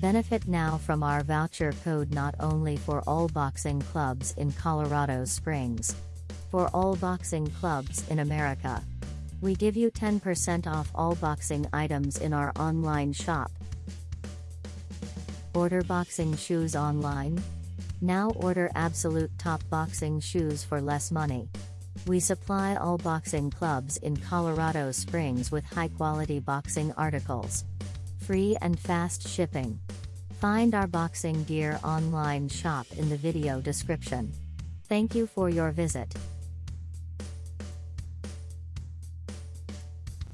Benefit now from our voucher code not only for all boxing clubs in Colorado Springs. For all boxing clubs in America. We give you 10% off all boxing items in our online shop. Order boxing shoes online? Now order absolute top boxing shoes for less money. We supply all boxing clubs in Colorado Springs with high quality boxing articles. Free and fast shipping. Find our boxing gear online shop in the video description. Thank you for your visit.